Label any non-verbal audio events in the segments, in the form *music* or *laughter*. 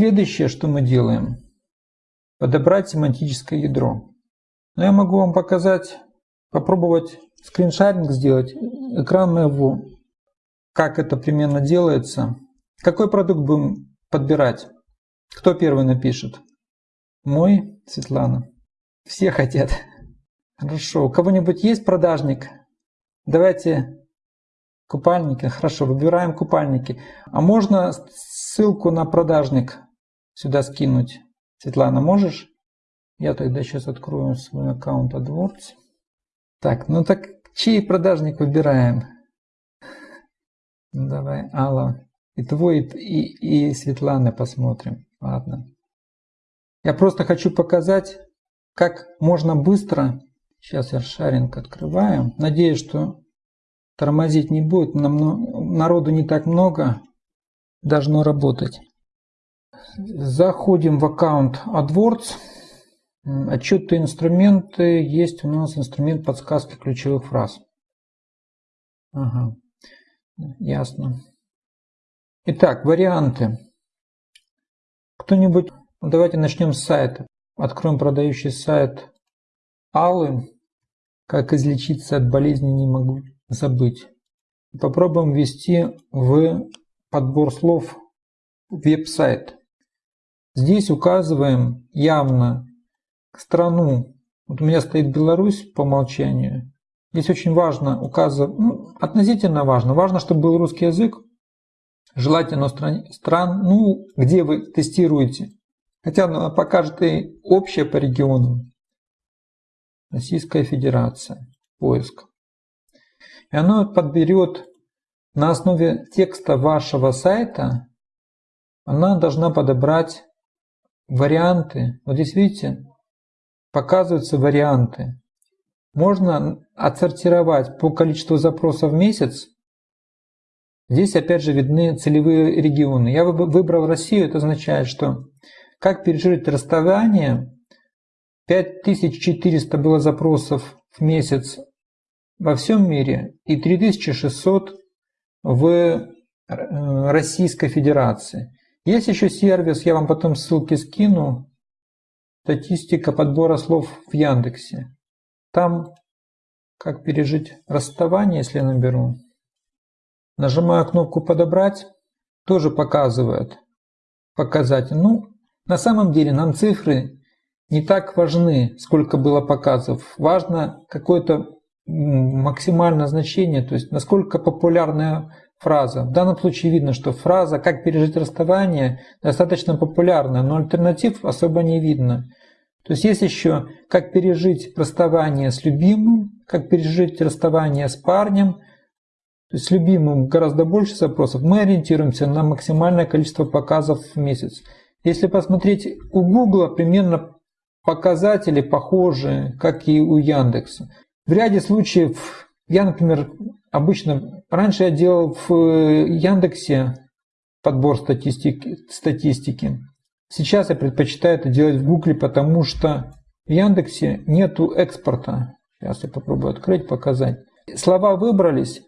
Следующее, что мы делаем, подобрать семантическое ядро. Но я могу вам показать, попробовать скриншаринг сделать, экран моего, как это примерно делается. Какой продукт будем подбирать? Кто первый напишет? Мой, Светлана. Все хотят. Хорошо. У кого-нибудь есть продажник? Давайте купальники. Хорошо, выбираем купальники. А можно ссылку на продажник сюда скинуть? Светлана, можешь? Я тогда сейчас открою свой аккаунт AdWords. Так, ну так чей продажник выбираем? Ну, *laughs* давай, Алла. И твой, и, и Светланы посмотрим. Ладно. Я просто хочу показать, как можно быстро... Сейчас я шаринг открываю. Надеюсь, что тормозить не будет. Нам, народу не так много. Должно работать. Заходим в аккаунт AdWords. Отчеты инструменты. Есть у нас инструмент подсказки ключевых фраз. Ага. Ясно. Итак, варианты. Кто-нибудь, давайте начнем с сайта. Откроем продающий сайт Аллы. Как излечиться от болезни не могу забыть. Попробуем ввести в подбор слов веб-сайт. Здесь указываем явно страну. Вот у меня стоит Беларусь по умолчанию. Здесь очень важно указывать, ну, относительно важно. Важно, чтобы был русский язык. Желательно стран, стран, ну, где вы тестируете. Хотя она покажет и общее по региону. Российская Федерация. Поиск. И оно подберет на основе текста вашего сайта, она должна подобрать варианты. Вот здесь видите, показываются варианты. Можно отсортировать по количеству запросов в месяц. Здесь опять же видны целевые регионы. Я выбрал Россию, это означает, что как пережить расставание, 5400 было запросов в месяц во всем мире и 3600 в э, Российской Федерации. Есть еще сервис, я вам потом ссылки скину, статистика подбора слов в Яндексе. Там как пережить расставание, если я наберу. Нажимаю кнопку «Подобрать», тоже показывает показатель. Ну, на самом деле нам цифры не так важны, сколько было показов. Важно какое-то максимальное значение, то есть насколько популярная фраза. В данном случае видно, что фраза «как пережить расставание» достаточно популярна, но альтернатив особо не видно. То есть есть еще «как пережить расставание с любимым», «как пережить расставание с парнем». То есть с любимым гораздо больше запросов. Мы ориентируемся на максимальное количество показов в месяц. Если посмотреть у Google, примерно показатели похожи, как и у Яндекса. В ряде случаев я, например, обычно раньше я делал в Яндексе подбор статистики, статистики. Сейчас я предпочитаю это делать в Гугле, потому что в Яндексе нету экспорта. Сейчас я попробую открыть, показать. Слова выбрались,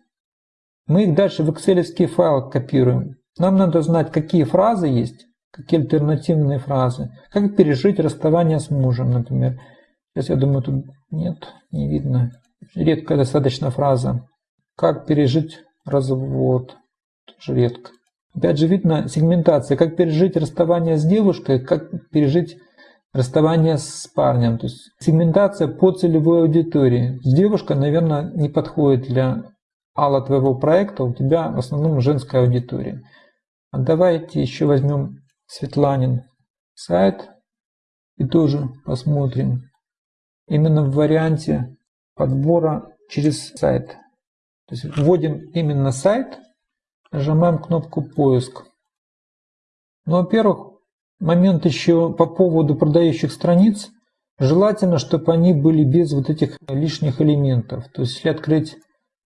мы их дальше в Excel файл копируем. Нам надо знать, какие фразы есть, какие альтернативные фразы. Как пережить расставание с мужем, например. Сейчас я думаю, тут нет, не видно. Редкая достаточно фраза. Как пережить развод. Тоже редко. Опять же видно сегментация. Как пережить расставание с девушкой, как пережить расставание с парнем. То есть сегментация по целевой аудитории. С девушкой, наверное, не подходит для алла твоего проекта. У тебя в основном женская аудитория. А давайте еще возьмем Светланин сайт и тоже посмотрим. Именно в варианте подбора через сайт. То есть вводим именно сайт, нажимаем кнопку поиск. Ну, во-первых, момент еще по поводу продающих страниц. Желательно, чтобы они были без вот этих лишних элементов. То есть, если открыть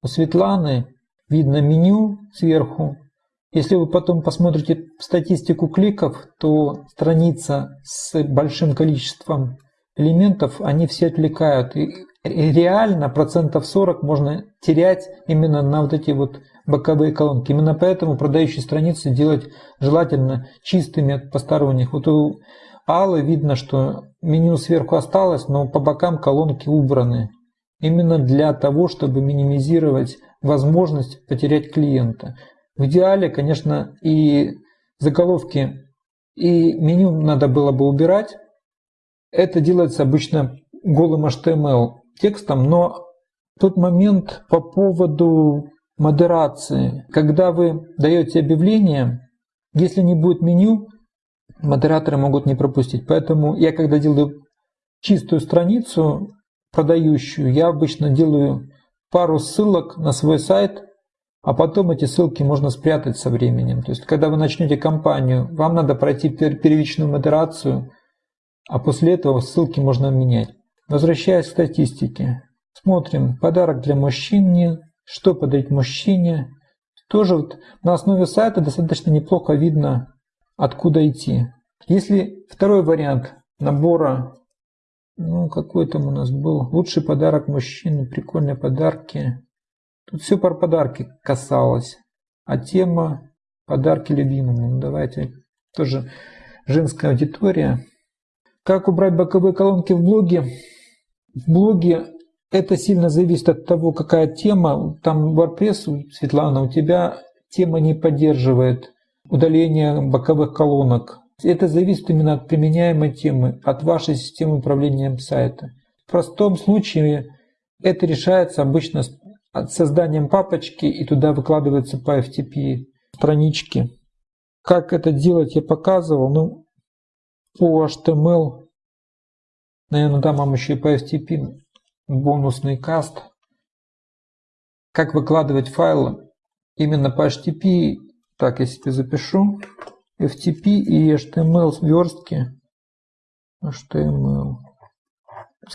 у Светланы, видно меню сверху, если вы потом посмотрите статистику кликов, то страница с большим количеством элементов, они все отвлекают. И реально процентов 40 можно терять именно на вот эти вот боковые колонки. Именно поэтому продающие страницы делать желательно чистыми от посторонних. Вот у Аллы видно, что меню сверху осталось, но по бокам колонки убраны. Именно для того, чтобы минимизировать возможность потерять клиента. В идеале, конечно, и заголовки, и меню надо было бы убирать. Это делается обычно голым HTML текстом, но тот момент по поводу модерации. Когда вы даете объявление, если не будет меню, модераторы могут не пропустить. Поэтому я, когда делаю чистую страницу продающую, я обычно делаю пару ссылок на свой сайт, а потом эти ссылки можно спрятать со временем. То есть, когда вы начнете кампанию, вам надо пройти первичную модерацию, а после этого ссылки можно менять. Возвращаясь к статистике. Смотрим. Подарок для мужчины. Что подарить мужчине? Тоже вот на основе сайта достаточно неплохо видно, откуда идти. Если второй вариант набора, ну какой там у нас был, лучший подарок мужчине, прикольные подарки. Тут все про подарки касалось. А тема подарки любимому. Ну, давайте тоже женская аудитория. Как убрать боковые колонки в блоге? В блоге это сильно зависит от того, какая тема. Там WordPress, Светлана, у тебя тема не поддерживает удаление боковых колонок. Это зависит именно от применяемой темы, от вашей системы управления сайта. В простом случае это решается обычно созданием папочки и туда выкладываются по FTP странички. Как это делать я показывал. Ну, по HTML, наверное, дам вам еще и по FTP бонусный каст. Как выкладывать файлы именно по HTTP. Так, я себе запишу. FTP и HTML верстки. HTML.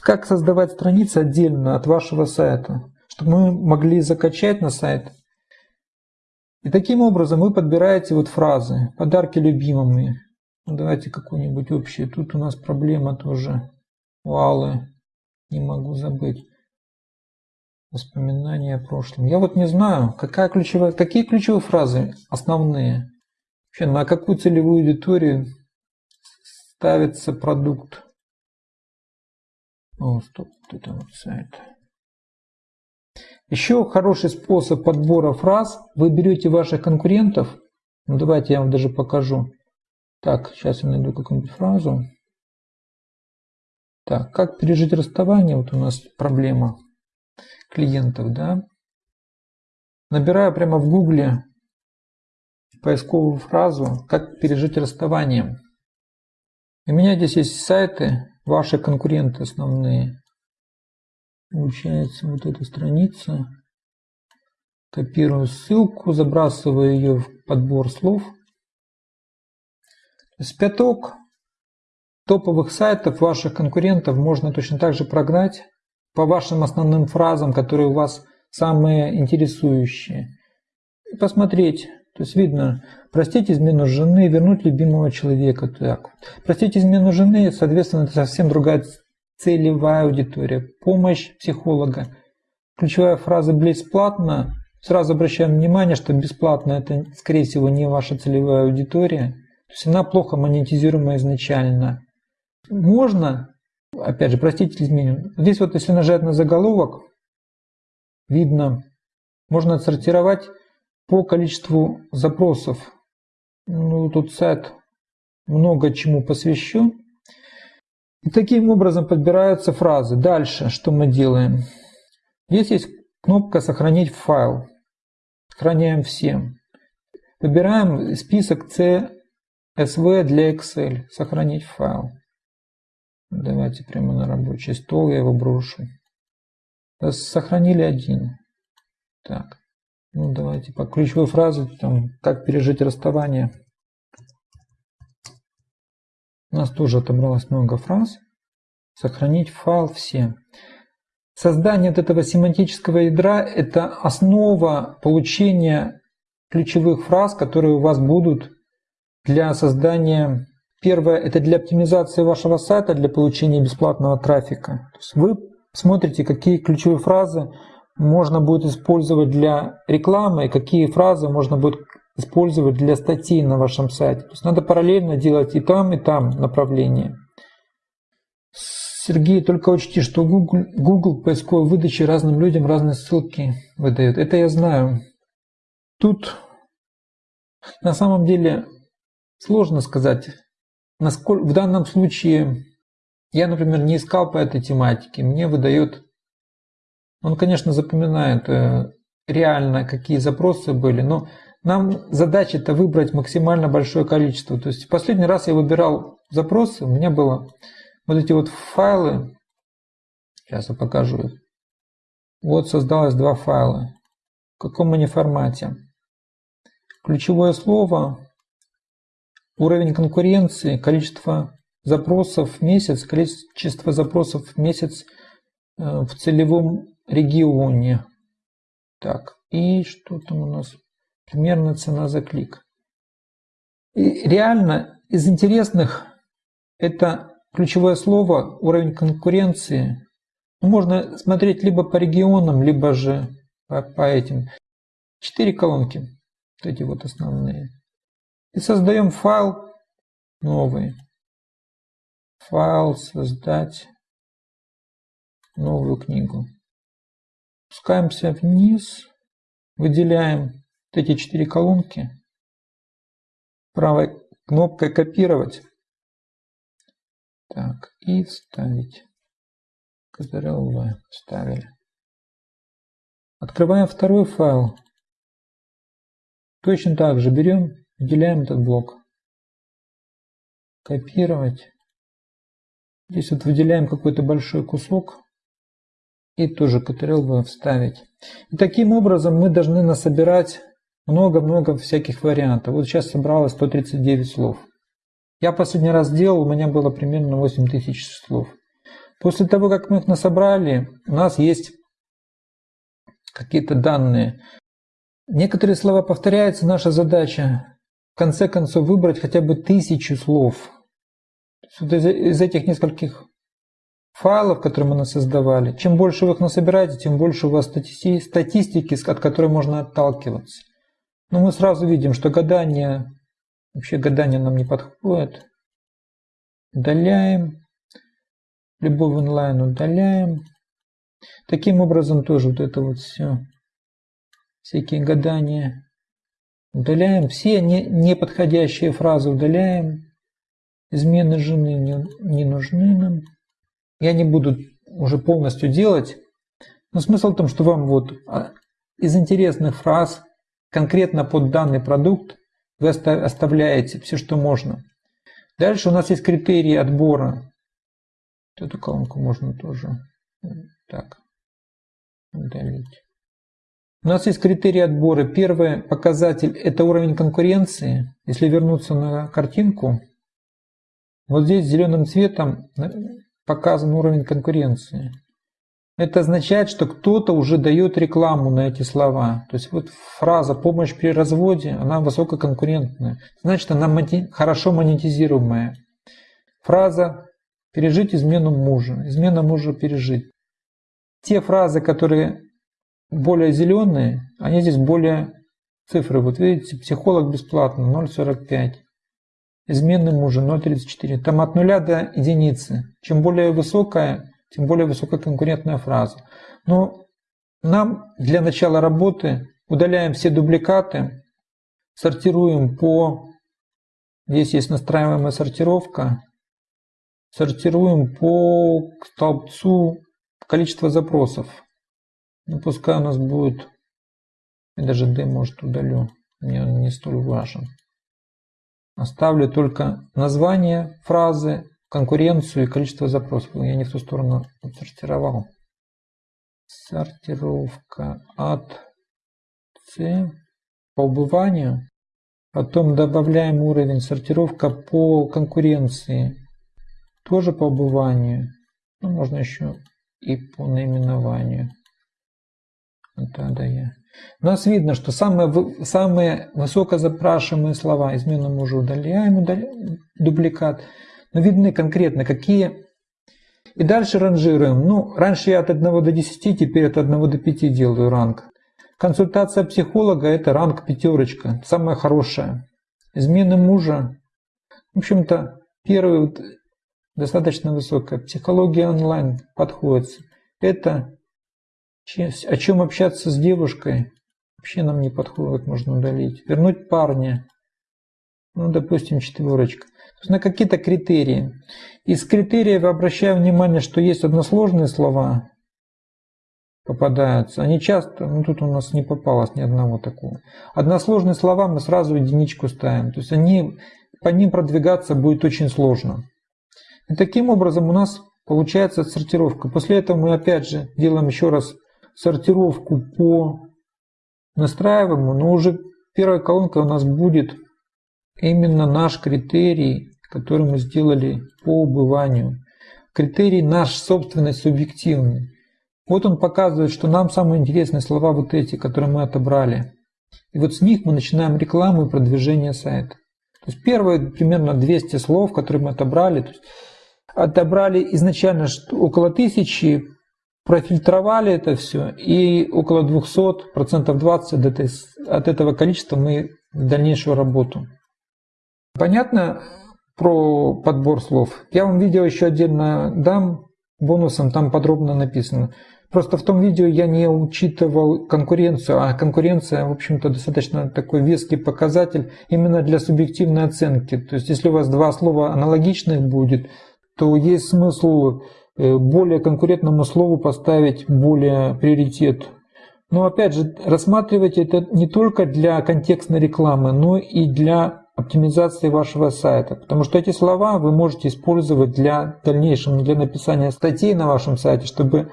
Как создавать страницы отдельно от вашего сайта, чтобы мы могли закачать на сайт. И таким образом вы подбираете вот фразы. Подарки любимыми. Ну, давайте какую-нибудь общую. Тут у нас проблема тоже. Валы. Не могу забыть. Воспоминания о прошлом. Я вот не знаю, какая ключевая, какие ключевые фразы основные. Вообще, на какую целевую аудиторию ставится продукт. О, стоп, это вот сайт. Еще хороший способ подбора фраз. Вы берете ваших конкурентов. Ну, давайте я вам даже покажу. Так, сейчас я найду какую-нибудь фразу. Так, как пережить расставание? Вот у нас проблема клиентов, да. Набираю прямо в гугле поисковую фразу «Как пережить расставание». У меня здесь есть сайты, ваши конкуренты основные. Получается вот эта страница. Копирую ссылку, забрасываю ее в подбор слов. С пяток топовых сайтов ваших конкурентов можно точно так же прогнать по вашим основным фразам, которые у вас самые интересующие. И посмотреть. То есть видно, простить измену жены, вернуть любимого человека. Так. Простить измену жены, соответственно, это совсем другая целевая аудитория. Помощь психолога. Ключевая фраза «бесплатно». Сразу обращаем внимание, что бесплатно это, скорее всего, не ваша целевая аудитория. То есть она плохо монетизируема изначально. Можно, опять же, простите изменю. Здесь вот если нажать на заголовок, видно, можно отсортировать по количеству запросов. Ну, тут сайт много чему посвящен. И таким образом подбираются фразы. Дальше что мы делаем? Здесь есть кнопка «Сохранить файл». Сохраняем все. Выбираем список CSV для Excel. Сохранить файл. Давайте прямо на рабочий стол я его брошу. Сохранили один. Так. Ну, давайте по ключевой фразе, там, как пережить расставание. У нас тоже отобралось много фраз. Сохранить файл все. Создание вот этого семантического ядра – это основа получения ключевых фраз, которые у вас будут для создания Первое – это для оптимизации вашего сайта, для получения бесплатного трафика. То есть вы смотрите, какие ключевые фразы можно будет использовать для рекламы и какие фразы можно будет использовать для статей на вашем сайте. То есть надо параллельно делать и там, и там направление. Сергей, только учти, что Google, Google поисковой выдачи разным людям разные ссылки выдает. Это я знаю. Тут на самом деле сложно сказать, насколько в данном случае я, например, не искал по этой тематике. Мне выдает, он, конечно, запоминает э, реально, какие запросы были, но нам задача это выбрать максимально большое количество. То есть последний раз я выбирал запросы, у меня было вот эти вот файлы, сейчас я покажу их. Вот создалось два файла. В каком они формате? Ключевое слово, уровень конкуренции, количество запросов в месяц, количество запросов в месяц э, в целевом регионе. Так, и что там у нас? Примерно цена за клик. И реально из интересных это ключевое слово уровень конкуренции. Ну, можно смотреть либо по регионам, либо же по, по этим. Четыре колонки. Вот эти вот основные. И создаем файл новый файл, создать новую книгу. Спускаемся вниз, выделяем вот эти четыре колонки, правой кнопкой копировать. Так, и вставить. Ctrl-V вставили. Открываем второй файл. Точно так же берем, выделяем этот блок. Копировать. Здесь вот выделяем какой-то большой кусок и тоже Ctrl-V вставить. И таким образом мы должны насобирать много-много всяких вариантов. Вот сейчас собралось 139 слов. Я последний раз делал, у меня было примерно 8000 слов. После того, как мы их насобрали, у нас есть какие-то данные. Некоторые слова повторяются, наша задача конце концов выбрать хотя бы тысячу слов из этих нескольких файлов, которые мы создавали, чем больше вы их насобираете, тем больше у вас статистики, от которой можно отталкиваться. Но мы сразу видим, что гадание, вообще гадание нам не подходит. Удаляем. Любовь онлайн удаляем. Таким образом тоже вот это вот все, всякие гадания удаляем. Все неподходящие фразы удаляем. Измены жены не, не нужны нам. Я не буду уже полностью делать. Но смысл в том, что вам вот а, из интересных фраз конкретно под данный продукт вы оставляете все, что можно. Дальше у нас есть критерии отбора. Эту колонку можно тоже так удалить. У нас есть критерии отбора. Первый показатель – это уровень конкуренции. Если вернуться на картинку, вот здесь зеленым цветом показан уровень конкуренции. Это означает, что кто-то уже дает рекламу на эти слова. То есть вот фраза «помощь при разводе», она высококонкурентная. Значит, она хорошо монетизируемая. Фраза «пережить измену мужа», «измена мужа пережить». Те фразы, которые более зеленые, они здесь более цифры. Вот видите, психолог бесплатно 0,45 измены мужа 0,34. Там от нуля до единицы. Чем более высокая, тем более высокая конкурентная фраза. Но нам для начала работы удаляем все дубликаты, сортируем по... Здесь есть настраиваемая сортировка. Сортируем по столбцу количество запросов. Ну, пускай у нас будет... Я даже D, может, удалю. Мне он не столь важен. Оставлю только название фразы, конкуренцию и количество запросов. Я не в ту сторону отсортировал. Сортировка от C по убыванию. Потом добавляем уровень сортировка по конкуренции. Тоже по убыванию. Ну, можно еще и по наименованию. Это да я. У нас видно, что самые, самые высокозапрашиваемые слова, измену мы уже удаляем, удаляем дубликат, но видны конкретно, какие И дальше ранжируем. Ну, раньше я от 1 до 10, теперь от 1 до 5 делаю ранг. Консультация психолога – это ранг пятерочка, самая хорошая. Измены мужа, в общем-то, первый вот достаточно высокая. Психология онлайн подходит. Это о чем общаться с девушкой, вообще нам не подходит, можно удалить. Вернуть парня, ну, допустим, четверочка. То есть на какие-то критерии. Из критериев обращаю внимание, что есть односложные слова, попадаются. Они часто, ну тут у нас не попалось ни одного такого. Односложные слова мы сразу единичку ставим. То есть они, по ним продвигаться будет очень сложно. И таким образом у нас получается сортировка. После этого мы опять же делаем еще раз сортировку по настраиваемому, но уже первая колонка у нас будет именно наш критерий, который мы сделали по убыванию. Критерий наш собственный субъективный. Вот он показывает, что нам самые интересные слова вот эти, которые мы отобрали. И вот с них мы начинаем рекламу и продвижение сайта. То есть первые примерно 200 слов, которые мы отобрали, отобрали изначально около тысячи, профильтровали это все, и около 200, процентов 20 от, от этого количества мы в дальнейшую работу. Понятно про подбор слов? Я вам видео еще отдельно дам бонусом, там подробно написано. Просто в том видео я не учитывал конкуренцию, а конкуренция, в общем-то, достаточно такой веский показатель именно для субъективной оценки. То есть, если у вас два слова аналогичных будет, то есть смысл более конкурентному слову поставить более приоритет. Но опять же, рассматривайте это не только для контекстной рекламы, но и для оптимизации вашего сайта, потому что эти слова вы можете использовать для дальнейшего, для написания статей на вашем сайте, чтобы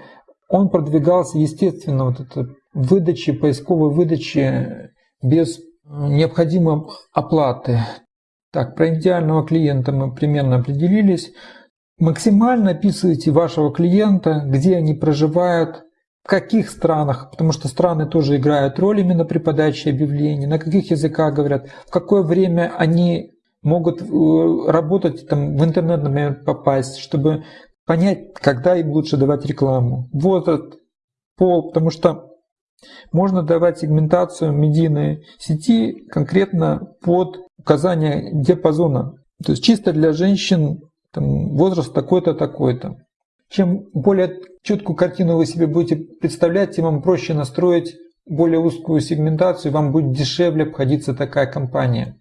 он продвигался естественно, вот это выдачи, поисковой выдачи без необходимой оплаты. Так, про идеального клиента мы примерно определились. Максимально описывайте вашего клиента, где они проживают, в каких странах, потому что страны тоже играют роль именно при подаче объявлений, на каких языках говорят, в какое время они могут э, работать, там, в интернет, например, попасть, чтобы понять, когда им лучше давать рекламу. Возраст, пол, потому что можно давать сегментацию медийной сети конкретно под указание диапазона. То есть чисто для женщин там, возраст такой-то, такой-то. Чем более четкую картину вы себе будете представлять, тем вам проще настроить более узкую сегментацию, вам будет дешевле обходиться такая компания.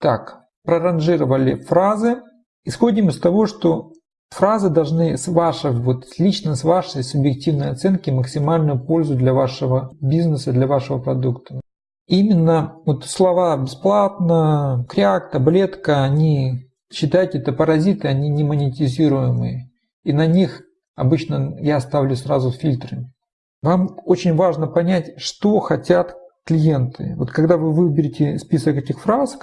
Так, проранжировали фразы. Исходим из того, что фразы должны с вашей, вот лично с вашей субъективной оценки максимальную пользу для вашего бизнеса, для вашего продукта. Именно вот слова бесплатно, кряк, таблетка, они, считайте, это паразиты, они не монетизируемые. И на них Обычно я ставлю сразу фильтры. Вам очень важно понять, что хотят клиенты. Вот когда вы выберете список этих фраз,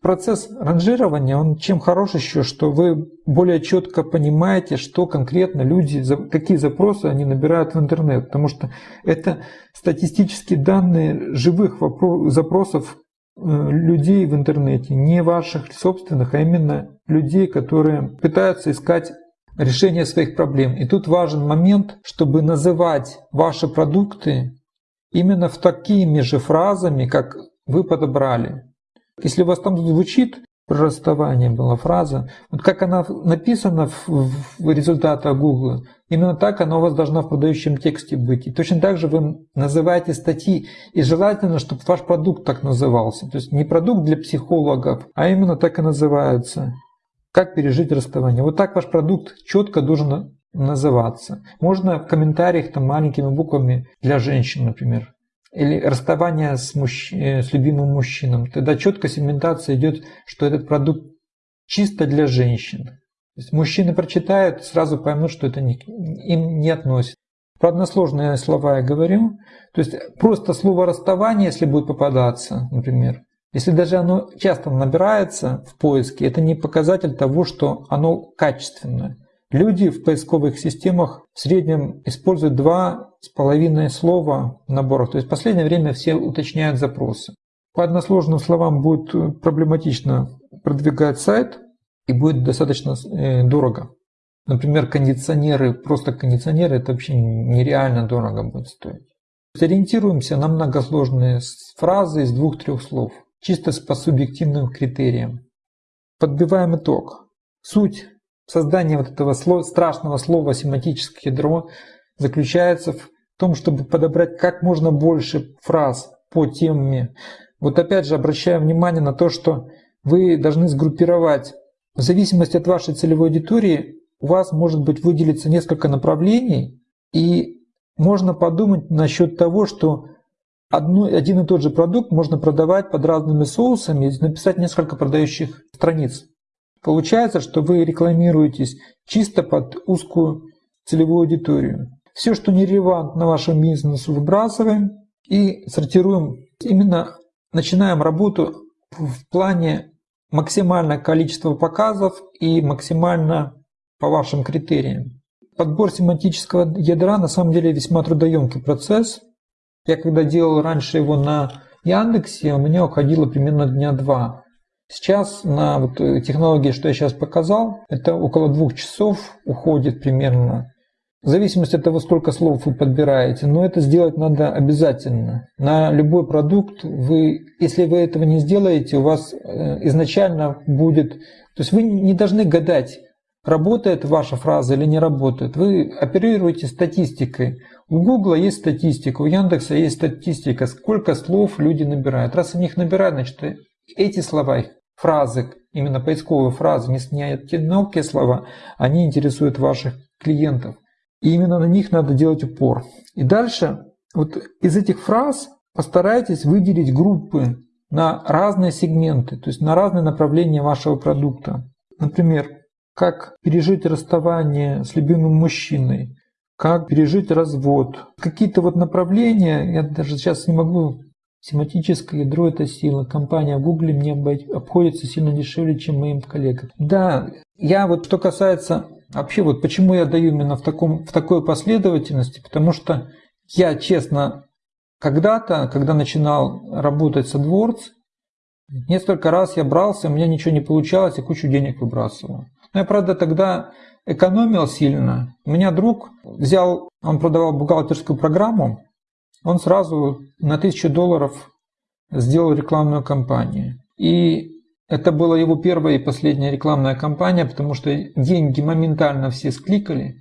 процесс ранжирования, он чем хорош еще, что вы более четко понимаете, что конкретно люди, какие запросы они набирают в интернет. Потому что это статистические данные живых запросов людей в интернете, не ваших собственных, а именно людей, которые пытаются искать решение своих проблем. И тут важен момент, чтобы называть ваши продукты именно в такими же фразами, как вы подобрали. Если у вас там звучит про расставание была фраза, вот как она написана в, в результатах Google, именно так она у вас должна в продающем тексте быть. И точно так же вы называете статьи, и желательно, чтобы ваш продукт так назывался. То есть не продукт для психологов, а именно так и называется. Как пережить расставание? Вот так ваш продукт четко должен называться. Можно в комментариях там маленькими буквами для женщин, например. Или расставание с, мужч... Э, с любимым мужчином. Тогда четко сегментация идет, что этот продукт чисто для женщин. Есть мужчины прочитают, сразу поймут, что это не, им не относится. Про односложные слова я говорю. То есть просто слово расставание, если будет попадаться, например, если даже оно часто набирается в поиске, это не показатель того, что оно качественное. Люди в поисковых системах в среднем используют два с половиной слова в наборах. То есть в последнее время все уточняют запросы. По односложным словам будет проблематично продвигать сайт и будет достаточно э, дорого. Например, кондиционеры, просто кондиционеры, это вообще нереально дорого будет стоить. Ориентируемся на многосложные фразы из двух-трех слов, чисто по субъективным критериям. Подбиваем итог. Суть создания вот этого слова, страшного слова семантическое ядро заключается в том, чтобы подобрать как можно больше фраз по теме. Вот опять же обращаю внимание на то, что вы должны сгруппировать в зависимости от вашей целевой аудитории у вас может быть выделиться несколько направлений, и можно подумать насчет того, что одно, один и тот же продукт можно продавать под разными соусами и написать несколько продающих страниц. Получается, что вы рекламируетесь чисто под узкую целевую аудиторию. Все, что не релевантно вашему бизнесу, выбрасываем и сортируем. Именно начинаем работу в плане максимальное количество показов и максимально по вашим критериям. Подбор семантического ядра на самом деле весьма трудоемкий процесс. Я когда делал раньше его на Яндексе, у меня уходило примерно дня два. Сейчас на вот технологии, что я сейчас показал, это около двух часов уходит примерно. В зависимости от того, сколько слов вы подбираете, но это сделать надо обязательно. На любой продукт вы, если вы этого не сделаете, у вас э, изначально будет... То есть вы не должны гадать, работает ваша фраза или не работает. Вы оперируете статистикой. У Гугла есть статистика, у Яндекса есть статистика, сколько слов люди набирают. Раз они их набирают, значит эти слова, фразы, именно поисковые фразы, не те мелкие слова, они интересуют ваших клиентов. И именно на них надо делать упор. И дальше вот из этих фраз постарайтесь выделить группы на разные сегменты, то есть на разные направления вашего продукта. Например, как пережить расставание с любимым мужчиной, как пережить развод. Какие-то вот направления, я даже сейчас не могу, семантическое ядро – это сила. Компания в Google мне обходится сильно дешевле, чем моим коллегам. Да, я вот что касается вообще вот почему я даю именно в, таком, в такой последовательности, потому что я честно когда-то, когда начинал работать с AdWords, несколько раз я брался, у меня ничего не получалось и кучу денег выбрасывал. Но я, правда, тогда экономил сильно. У меня друг взял, он продавал бухгалтерскую программу, он сразу на 1000 долларов сделал рекламную кампанию. И это была его первая и последняя рекламная кампания, потому что деньги моментально все скликали,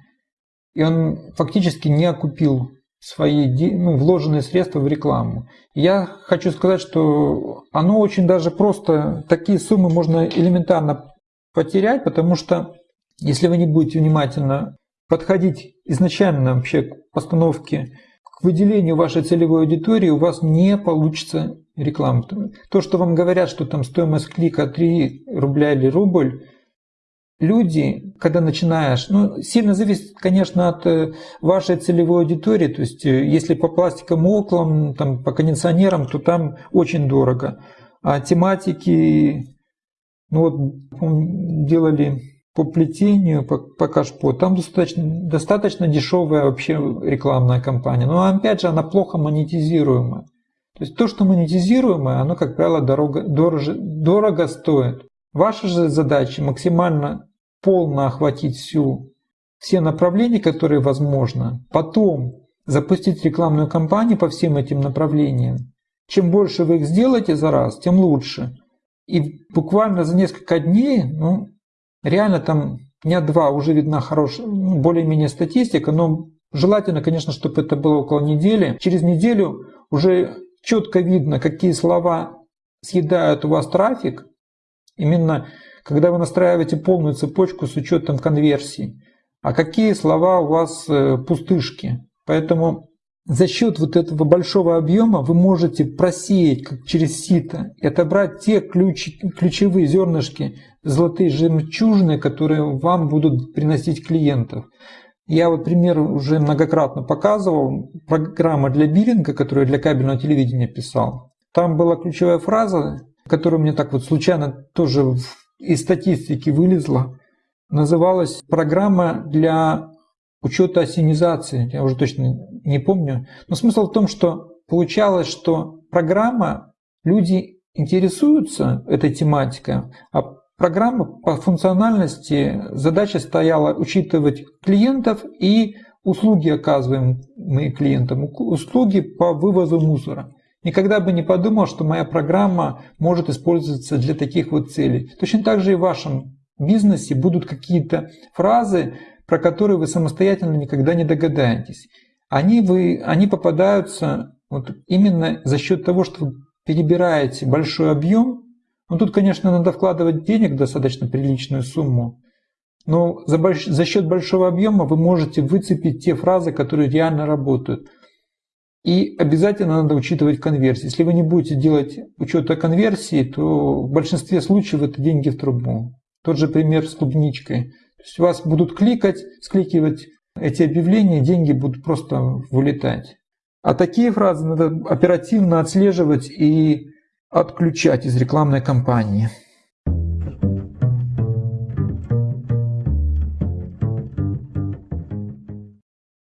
и он фактически не окупил свои ну, вложенные средства в рекламу. Я хочу сказать, что оно очень даже просто, такие суммы можно элементарно потерять, потому что если вы не будете внимательно подходить изначально вообще к постановке, к выделению вашей целевой аудитории, у вас не получится реклама. То, что вам говорят, что там стоимость клика 3 рубля или рубль, люди, когда начинаешь, ну, сильно зависит, конечно, от э, вашей целевой аудитории, то есть э, если по пластикам околам, там, по кондиционерам, то там очень дорого. А тематики ну вот делали по плетению, по, по кашпо, там достаточно, достаточно дешевая вообще рекламная кампания. Но опять же, она плохо монетизируемая. То есть то, что монетизируемое, оно, как правило, дорого, дороже, дорого стоит. Ваша же задача максимально полно охватить всю, все направления, которые возможно. Потом запустить рекламную кампанию по всем этим направлениям. Чем больше вы их сделаете за раз, тем лучше. И буквально за несколько дней, ну, реально там дня два уже видна хорошая, ну, более-менее статистика, но желательно, конечно, чтобы это было около недели. Через неделю уже четко видно, какие слова съедают у вас трафик, именно когда вы настраиваете полную цепочку с учетом конверсии, а какие слова у вас э, пустышки. Поэтому за счет вот этого большого объема вы можете просеять как через сито и отобрать те ключ, ключевые зернышки, золотые жемчужины, которые вам будут приносить клиентов. Я вот пример уже многократно показывал. Программа для биллинга, которую я для кабельного телевидения писал. Там была ключевая фраза, которая мне так вот случайно тоже из статистики вылезла. Называлась программа для учета осенизации, я уже точно не помню. Но смысл в том, что получалось, что программа, люди интересуются этой тематикой, а программа по функциональности, задача стояла учитывать клиентов и услуги, оказываемые клиентам, услуги по вывозу мусора. Никогда бы не подумал, что моя программа может использоваться для таких вот целей. Точно так же и в вашем бизнесе будут какие-то фразы, про которые вы самостоятельно никогда не догадаетесь. Они, вы, они попадаются вот именно за счет того, что вы перебираете большой объем. Ну тут, конечно, надо вкладывать денег достаточно приличную сумму, но за, больш... за счет большого объема вы можете выцепить те фразы, которые реально работают. И обязательно надо учитывать конверсии. Если вы не будете делать учета конверсии, то в большинстве случаев это деньги в трубу. Тот же пример с клубничкой. То есть вас будут кликать, скликивать эти объявления, деньги будут просто вылетать. А такие фразы надо оперативно отслеживать и отключать из рекламной кампании.